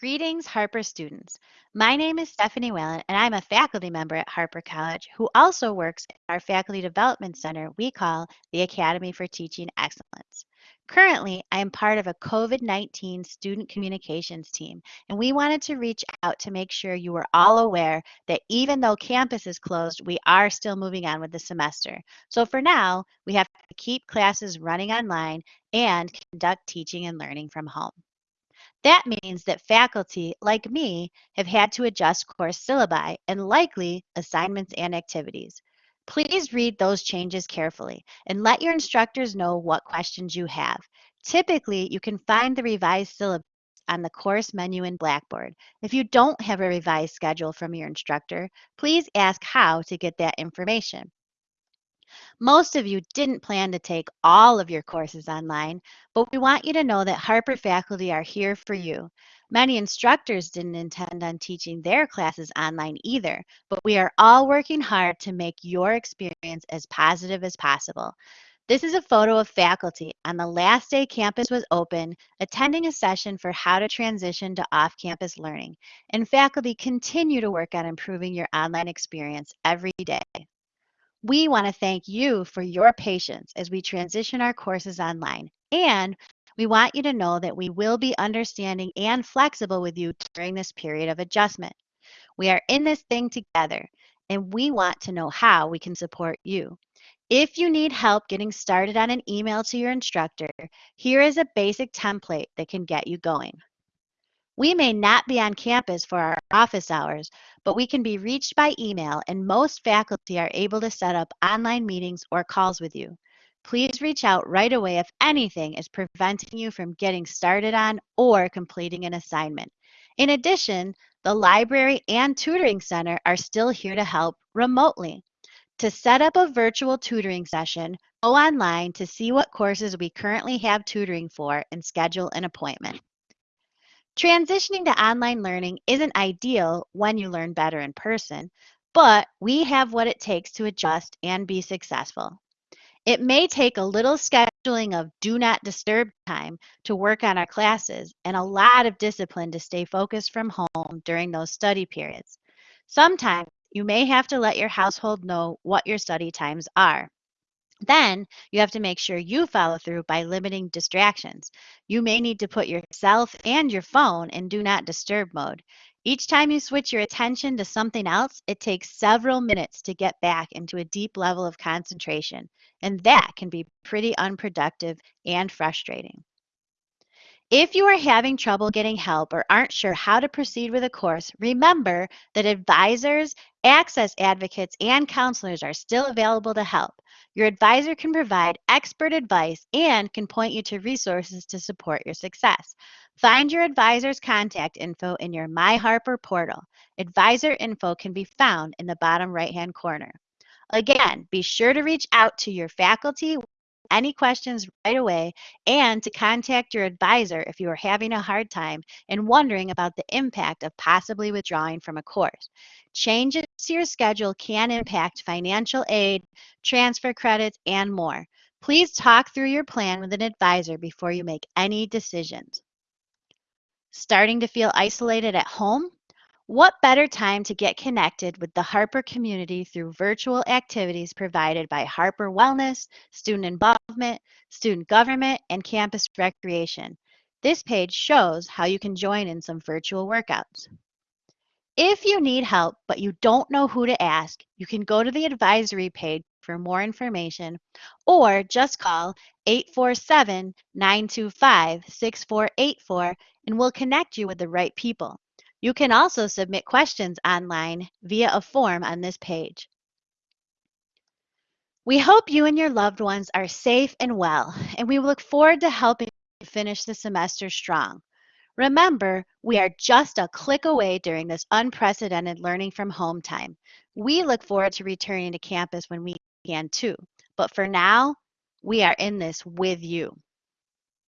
Greetings, Harper students. My name is Stephanie Whalen, and I'm a faculty member at Harper College who also works at our Faculty Development Center we call the Academy for Teaching Excellence. Currently, I am part of a COVID 19 student communications team, and we wanted to reach out to make sure you were all aware that even though campus is closed, we are still moving on with the semester. So for now, we have to keep classes running online and conduct teaching and learning from home. That means that faculty, like me, have had to adjust course syllabi and likely assignments and activities. Please read those changes carefully and let your instructors know what questions you have. Typically, you can find the revised syllabus on the course menu in Blackboard. If you don't have a revised schedule from your instructor, please ask how to get that information. Most of you didn't plan to take all of your courses online, but we want you to know that Harper faculty are here for you. Many instructors didn't intend on teaching their classes online either, but we are all working hard to make your experience as positive as possible. This is a photo of faculty on the last day campus was open, attending a session for how to transition to off-campus learning. And faculty continue to work on improving your online experience every day. We want to thank you for your patience as we transition our courses online. And we want you to know that we will be understanding and flexible with you during this period of adjustment. We are in this thing together, and we want to know how we can support you. If you need help getting started on an email to your instructor, here is a basic template that can get you going. We may not be on campus for our office hours, but we can be reached by email and most faculty are able to set up online meetings or calls with you. Please reach out right away if anything is preventing you from getting started on or completing an assignment. In addition, the library and tutoring center are still here to help remotely. To set up a virtual tutoring session, go online to see what courses we currently have tutoring for and schedule an appointment. Transitioning to online learning isn't ideal when you learn better in person, but we have what it takes to adjust and be successful. It may take a little scheduling of do not disturb time to work on our classes and a lot of discipline to stay focused from home during those study periods. Sometimes you may have to let your household know what your study times are. Then you have to make sure you follow through by limiting distractions. You may need to put yourself and your phone in do not disturb mode. Each time you switch your attention to something else, it takes several minutes to get back into a deep level of concentration, and that can be pretty unproductive and frustrating. If you are having trouble getting help or aren't sure how to proceed with a course, remember that advisors, access advocates, and counselors are still available to help. Your advisor can provide expert advice and can point you to resources to support your success. Find your advisor's contact info in your MyHarper portal. Advisor info can be found in the bottom right-hand corner. Again, be sure to reach out to your faculty any questions right away and to contact your advisor if you are having a hard time and wondering about the impact of possibly withdrawing from a course. Changes to your schedule can impact financial aid, transfer credits, and more. Please talk through your plan with an advisor before you make any decisions. Starting to feel isolated at home? What better time to get connected with the Harper community through virtual activities provided by Harper Wellness, Student Involvement, Student Government, and Campus Recreation. This page shows how you can join in some virtual workouts. If you need help but you don't know who to ask, you can go to the advisory page for more information or just call 847 925 6484 and we'll connect you with the right people. You can also submit questions online via a form on this page. We hope you and your loved ones are safe and well, and we look forward to helping you finish the semester strong. Remember, we are just a click away during this unprecedented learning from home time. We look forward to returning to campus when we can too. But for now, we are in this with you.